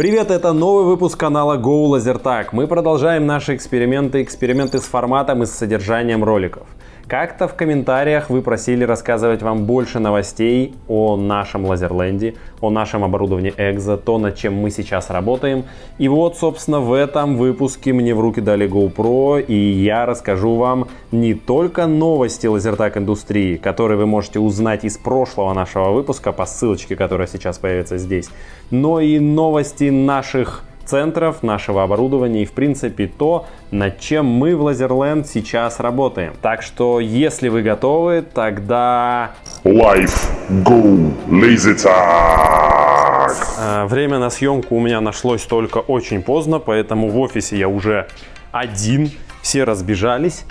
Привет, это новый выпуск канала Go LaserTag. Мы продолжаем наши эксперименты, эксперименты с форматом и с содержанием роликов. Как-то в комментариях вы просили рассказывать вам больше новостей о нашем Лазерленде, о нашем оборудовании Экзо, то, над чем мы сейчас работаем. И вот, собственно, в этом выпуске мне в руки дали GoPro, и я расскажу вам не только новости лазертак индустрии, которые вы можете узнать из прошлого нашего выпуска по ссылочке, которая сейчас появится здесь, но и новости наших центров, нашего оборудования и, в принципе, то, над чем мы в Лазерленд сейчас работаем. Так что, если вы готовы, тогда... Life Go Laser Tag! Э, Время на съемку у меня нашлось только очень поздно, поэтому в офисе я уже один, все разбежались.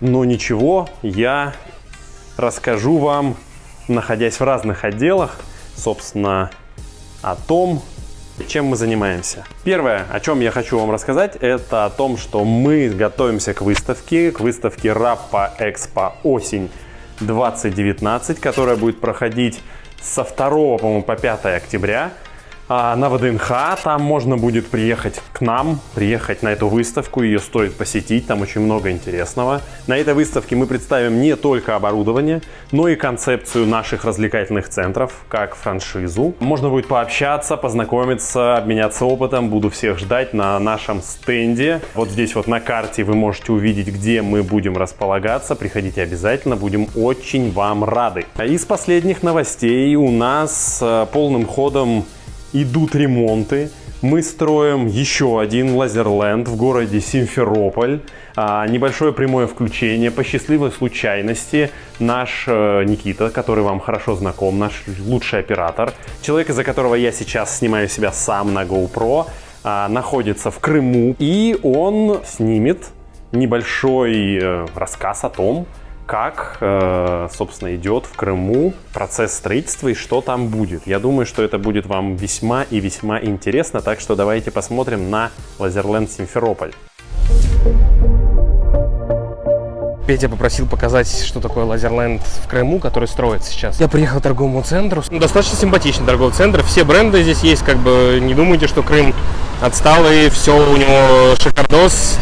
Но ничего, я расскажу вам, находясь в разных отделах, собственно, о том, чем мы занимаемся. Первое, о чем я хочу вам рассказать, это о том, что мы готовимся к выставке, к выставке Rappa Expo осень 2019, которая будет проходить со 2 по-моему, по 5 октября а, на ВДНХ. Там можно будет приехать к нам, приехать на эту выставку, ее стоит посетить, там очень много интересного. На этой выставке мы представим не только оборудование, но и концепцию наших развлекательных центров, как франшизу. Можно будет пообщаться, познакомиться, обменяться опытом, буду всех ждать на нашем стенде. Вот здесь вот на карте вы можете увидеть, где мы будем располагаться, приходите обязательно, будем очень вам рады. Из последних новостей у нас э, полным ходом идут ремонты. Мы строим еще один Лазерленд в городе Симферополь. А, небольшое прямое включение. По счастливой случайности наш э, Никита, который вам хорошо знаком, наш лучший оператор, человек, из-за которого я сейчас снимаю себя сам на GoPro, а, находится в Крыму. И он снимет небольшой э, рассказ о том, как, э, собственно, идет в Крыму процесс строительства и что там будет. Я думаю, что это будет вам весьма и весьма интересно, так что давайте посмотрим на Лазерленд Симферополь. Петя попросил показать, что такое Лазерленд в Крыму, который строится сейчас. Я приехал к торговому центру. Ну, Достаточно симпатичный торговый центр. Все бренды здесь есть, как бы не думайте, что Крым отсталый, все у него шикардос.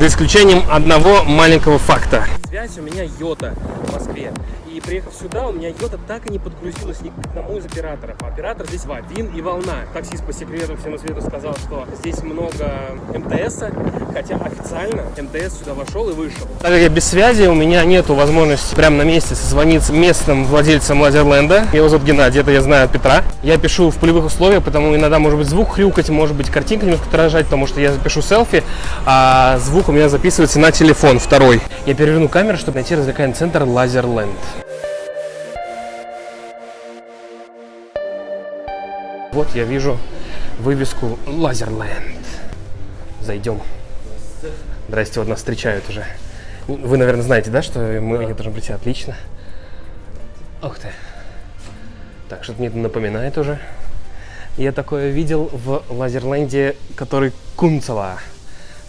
За исключением одного маленького факта. Связь у меня Йота в Москве. И приехав сюда, у меня Йота так и не подгрузилась ни к одному из операторов. Оператор здесь Вавин и Волна. Таксист по секрету всему свету сказал, что здесь много МТС, хотя официально МТС сюда вошел и вышел. Так как я без связи, у меня нету возможности прямо на месте созвониться местным владельцем Лазерленда. Его зовут Геннадий, это я знаю от Петра. Я пишу в полевых условиях, потому иногда может быть звук хрюкать, может быть картинка немножко дрожать, потому что я запишу селфи, а звук у меня записывается на телефон второй. Я переверну камеру, чтобы найти развлекательный центр Лазерленд. Вот я вижу вывеску Лазерленд. Зайдем. Здрасте, вот нас встречают уже. Вы, наверное, знаете, да, что мы они должны прийти? Отлично. Ух ты. Так, что-то мне это напоминает уже. Я такое видел в Лазерленде, который Кунцево.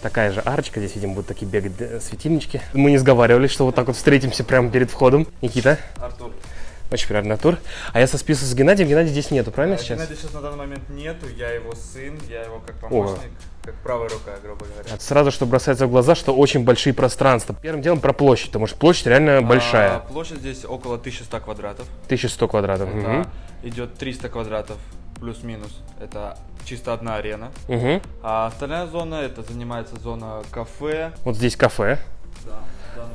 Такая же арочка, здесь, видимо, будут такие бегать светильнички. Мы не сговаривались, что вот так вот встретимся прямо перед входом. Никита? Артур. Очень приятный тур. А я сосписывался с Геннадием. Геннадий здесь нету, правильно сейчас? Геннадия сейчас на данный момент нету, я его сын, я его как помощник, как правая рука, грубо говоря. Это Сразу, что бросается в глаза, что очень большие пространства. Первым делом про площадь, потому что площадь реально большая. А, площадь здесь около 1100 квадратов. 1100 квадратов. Это Мгм. идет 300 квадратов плюс-минус. Это чисто одна арена. Мгм. А остальная зона, это занимается зона кафе. Вот здесь кафе. Да,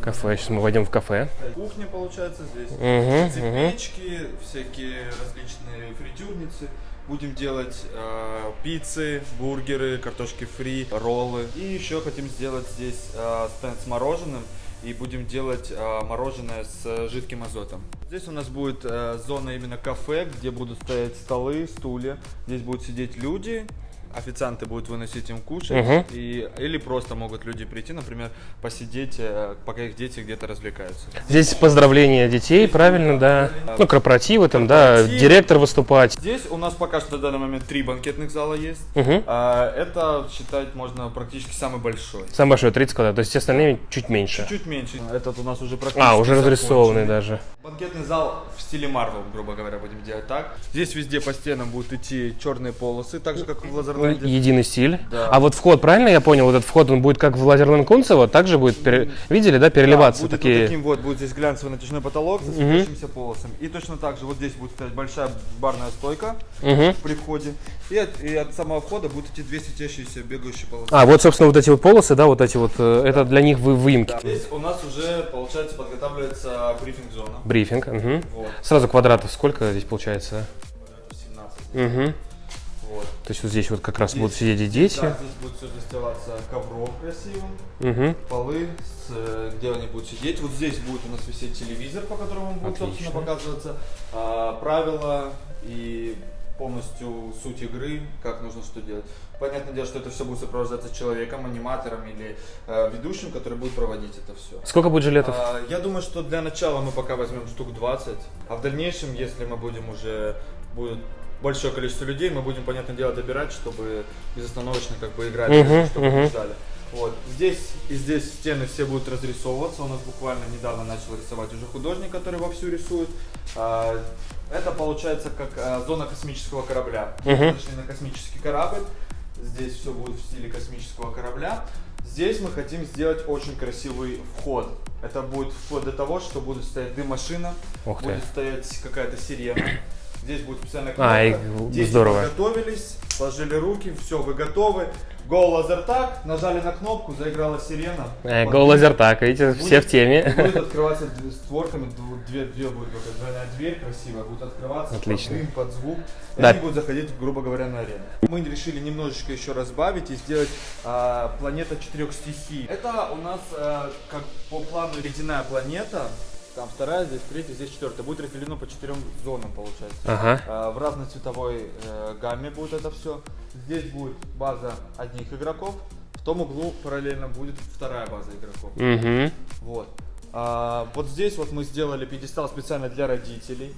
Кафе. Сейчас мы войдем в кафе. Кухня получается здесь. Здесь мгм. печки, всякие различные фритюрницы. Будем делать э, пиццы, бургеры, картошки фри, роллы. И еще хотим сделать здесь э, стенд с мороженым. И будем делать э, мороженое с жидким азотом. Здесь у нас будет э, зона именно кафе, где будут стоять столы, стулья. Здесь будут сидеть люди. Официанты будут выносить им кушать. Мгм. И, или просто могут люди прийти, например, посидеть, э, пока их дети где-то развлекаются. Здесь поздравления детей, правильно, да? Ну, корпоративы там, да, Корпоративы. директор выступать. Здесь у нас пока что на данный момент три банкетных зала есть. Мгм. А, это считать можно практически самый большой. Самое большое 30 квадратов, то есть все остальные чуть меньше. Чуть меньше. Этот у нас уже практически А, уже разрисованный даже. Банкетный зал в стиле Марвел, грубо говоря, будем делать так. Здесь везде по стенам будут идти черные полосы, так же как в Лазерленде. Лазерленде. Единый стиль. Да. А вот вход, правильно я понял, вот этот вход, он будет как в Лазерленд Кунцево, также будет, пере- видели, да, переливаться Да, будет такие... вот таким вот, будет здесь глянцевый натяжной потолок со светящимися полосами. И точно так же вот здесь будет стоять большая барная стойка Мгм. при входе. И от, и от самого входа будут идти две светящиеся бегающие полосы. А, вот, собственно, вот эти вот полосы, да, вот эти вот, э, это для них вы выемки. Да. Здесь у нас уже, получается, подготавливается брифинг-зона. Брифинг. мгм. Вот, Сразу квадратов сколько здесь получается? 17. Мгм. Вот. То есть вот здесь вот как раз Здесь- будут сидеть и дети. Да, здесь будет все застилаться ковром красивым. Мгм. полы, с, э, где они будут сидеть. Вот здесь будет у нас висеть телевизор, по которому будет, Отлично. собственно, показываться. а, правила и полностью суть игры, как нужно что делать. Понятное дело, что это все будет сопровождаться человеком, аниматором или э, ведущим, который будет проводить это все. Сколько будет жилетов? А, я думаю, что для начала мы пока возьмем штук 20, а в дальнейшем, если мы будем уже будет большое количество людей, мы будем, понятное дело, добирать, чтобы безостановочно как бы играть, Мгм, чтобы не ждали. Вот. Здесь и здесь стены все будут разрисовываться. У нас буквально недавно начал рисовать уже художник, который вовсю рисует. А, Это получается как а, зона космического корабля. Мы Мгм. Зашли на космический корабль. Здесь все будет в стиле космического корабля. Здесь мы хотим сделать очень красивый вход. Это будет вход для того, что будет стоять дым-машина, Ух ты. будет стоять какая-то сирена. Здесь будет специальная кнопка. А, Дети здорово. подготовились, сложили руки, все, вы готовы. Go лазертаг, нажали на кнопку, заиграла сирена. Э, Go лазертак, видите, все в теме. Будет открываться створками, дв- две, две будет двойная дверь красивая, будет открываться Отлично. под дым, под звук. И Да. они будут заходить, грубо говоря, на арену. Мы решили немножечко еще разбавить и сделать а, планета четырех стихий. Это у нас а, как по плану ледяная планета. Там вторая, здесь третья, здесь четвертая. Будет разделено по четырем зонам, получается. Ага. А, В разной цветовой э, гамме будет это все. Здесь будет база одних игроков. В том углу параллельно будет вторая база игроков. Угу. Вот. А, вот здесь вот мы сделали пьедестал специально для родителей.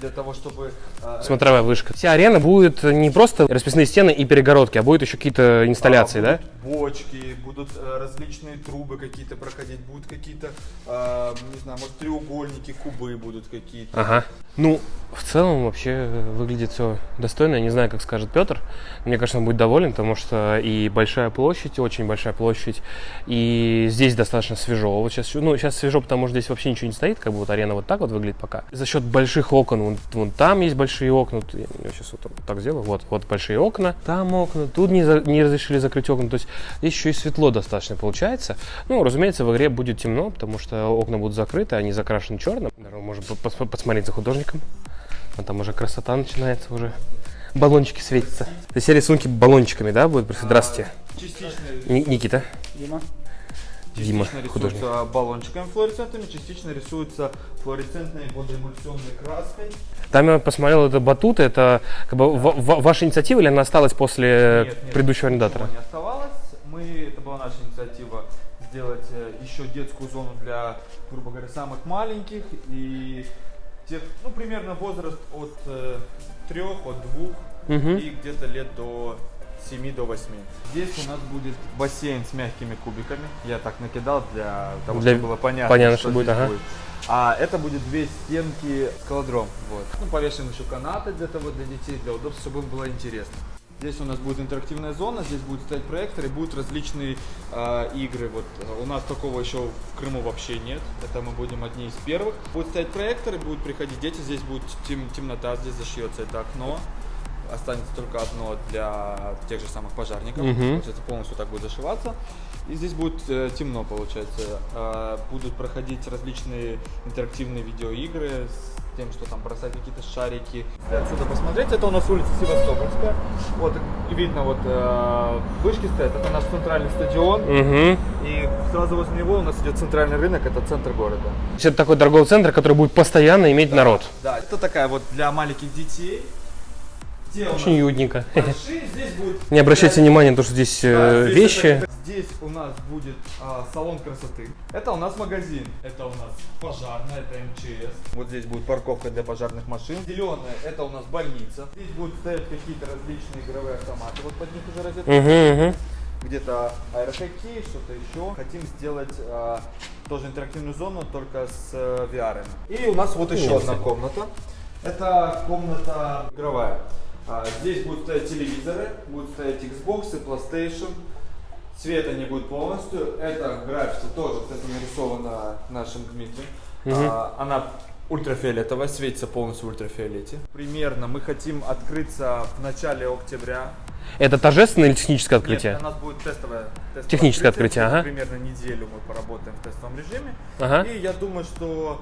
Для того, чтобы... а, Смотровая вышка. Вся арена будет не просто расписные стены и перегородки, а будет еще какие-то инсталляции, а, да? Бочки, будут э, различные трубы какие-то проходить, будут какие-то, а, не знаю, может треугольники, кубы будут какие-то. Ага. Ну, в целом вообще выглядит все достойно. Я не знаю, как скажет Петр. Мне кажется, он будет доволен, потому что и большая площадь, очень большая площадь, и здесь достаточно свежо. Вот сейчас, ну, сейчас свежо, потому что здесь вообще ничего не стоит, как бы вот арена вот так вот выглядит пока. За счет больших окон, вон, вон там есть большие окна, я сейчас вот так сделаю, вот, вот большие окна, там окна, тут не, за- не разрешили закрыть окна, то есть здесь еще и светло достаточно получается. Ну, разумеется, в игре будет темно, потому что окна будут закрыты, они закрашены черным. Наверное, Можно по- пос- посмотреть за художником. А там уже красота начинается уже. Баллончики светятся. Все рисунки баллончиками, да, будут? Здравствуйте. Частично, Ни- Никита. Дима. Дима, Частично художник. рисуются баллончиками флуоресцентными, частично рисуются флуоресцентной водоэмульсионной краской. Там я посмотрел, это батут, это как бы ва- ва- ваша инициатива или она осталась после Нет, нет, предыдущего арендатора? не оставалось. Мы, это была наша инициатива сделать э, еще детскую зону для, грубо говоря, самых маленьких и тех, ну, примерно возраст от э, трех, от двух Мгм. и где-то лет до 7 до 8. Здесь у нас будет бассейн с мягкими кубиками. Я так накидал для того, Для- чтобы было понятно, понятно, что что будет, ага. будет. А это будет две стенки скалодром. Вот. Ну, повешаем еще канаты для того, для детей, для удобства, чтобы им было интересно. Здесь у нас будет интерактивная зона, здесь будет стоять проектор и будут различные э, игры. Вот э, у нас такого еще в Крыму вообще нет. Это мы будем одни из первых. Будут стоять проекторы, будут приходить дети, здесь будет тем- темнота, здесь зашьется это окно. Останется только одно для тех же самых пожарников. Мгм. Получается, полностью так будет зашиваться. И здесь будет э, темно, получается. Э, будут проходить различные интерактивные видеоигры с тем, что там бросать какие-то шарики. Отсюда посмотреть, это у нас улица Севастопольская. Вот видно, вот э, вышки стоят, это наш центральный стадион. Угу. И сразу возле него у нас идет центральный рынок, это центр города. Это такой торговый центр, который будет постоянно иметь народ. Да, это такая вот для маленьких детей. Очень уютненько. будет Не обращайте внимания на то, что здесь Да, э, здесь вещи. это- здесь у нас будет а, салон красоты. Это у нас магазин. Это у нас пожарная, это МЧС. Вот здесь будет парковка для пожарных машин. Зеленая, это у нас больница. Здесь будут стоять какие-то различные игровые автоматы. Вот под них уже розетка. Угу, угу. Где-то аэрохоккей, что-то еще. Хотим сделать а, тоже интерактивную зону, только с э, VR. И у нас вот еще одна комната. Это комната игровая. А, Здесь будут стоять телевизоры, будут стоять Xbox, PlayStation. Цвета не будет полностью. Это граффити тоже, кстати, нарисовано нашим Дмитрием. А, Она ультрафиолетовая, светится полностью в ультрафиолете. Примерно мы хотим открыться в начале октября. Это торжественное или техническое открытие? Нет, у нас будет тестовое, тестовое Техническое открытие, ага. Примерно неделю мы поработаем в тестовом режиме. Ага. И я думаю, что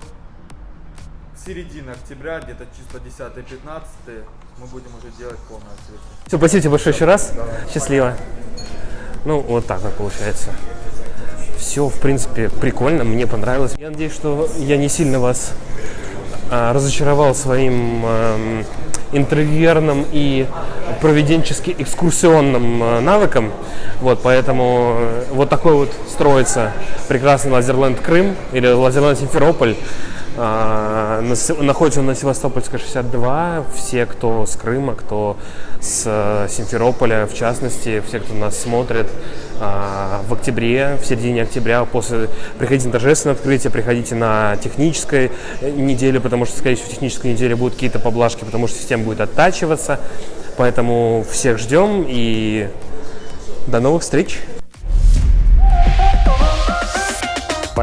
середина октября, где-то числа 10-15, мы будем уже делать полное открытие. Все, спасибо тебе большое еще раз. Счастливо. Ну, вот так вот получается. Все, в принципе, прикольно, мне понравилось. Я надеюсь, что я не сильно вас а, разочаровал своим эм, интроверным и проведенчески экскурсионным э, навыком. Вот, поэтому э, вот такой вот строится прекрасный Лазерленд Крым или Лазерленд Симферополь. А, находится он на Севастопольской 62. Все, кто с Крыма, кто с э, Симферополя, в частности, все, кто нас смотрит, а, в октябре, в середине октября, после приходите на торжественное открытие, приходите на технической э, неделе, потому что, скорее всего, в технической неделе будут какие-то поблажки, потому что система будет оттачиваться. Поэтому всех ждем и до новых встреч!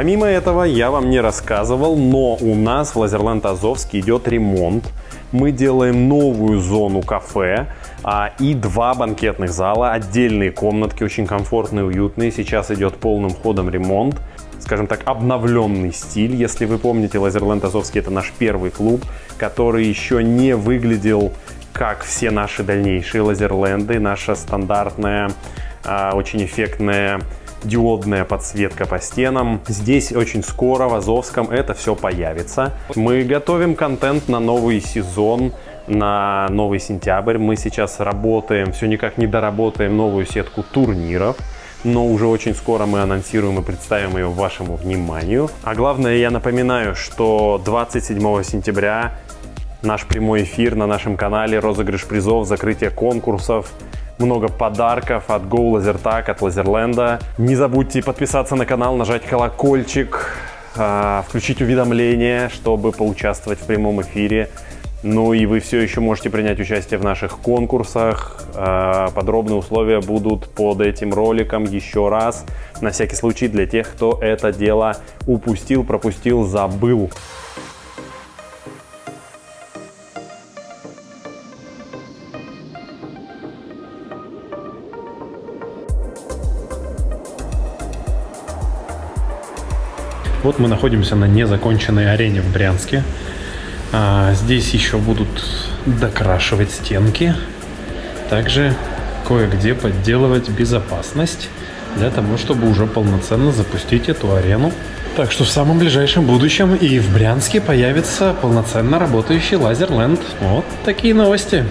Помимо этого, я вам не рассказывал, но у нас в Лазерленд Азовский идет ремонт. Мы делаем новую зону кафе а, и два банкетных зала, отдельные комнатки, очень комфортные, уютные. Сейчас идет полным ходом ремонт. Скажем так, обновленный стиль. Если вы помните, Лазерленд Азовский это наш первый клуб, который еще не выглядел как все наши дальнейшие лазерленды. Наша стандартная, а, очень эффектная диодная подсветка по стенам. Здесь очень скоро в Азовском это все появится. Мы готовим контент на новый сезон, на новый сентябрь. Мы сейчас работаем, все никак не доработаем новую сетку турниров. Но уже очень скоро мы анонсируем и представим ее вашему вниманию. А главное, я напоминаю, что 27 сентября наш прямой эфир на нашем канале, розыгрыш призов, закрытие конкурсов, много подарков от Go Лазертаг, от Лазерленда. Не забудьте подписаться на канал, нажать колокольчик, а, включить уведомления, чтобы поучаствовать в прямом эфире. Ну и вы все еще можете принять участие в наших конкурсах. А, Подробные условия будут под этим роликом еще раз. На всякий случай для тех, кто это дело упустил, пропустил, забыл. Вот мы находимся на незаконченной арене в Брянске. А, здесь еще будут докрашивать стенки. Также кое-где подделывать безопасность для того, чтобы уже полноценно запустить эту арену. Так что в самом ближайшем будущем и в Брянске появится полноценно работающий Лазерленд. Вот такие новости.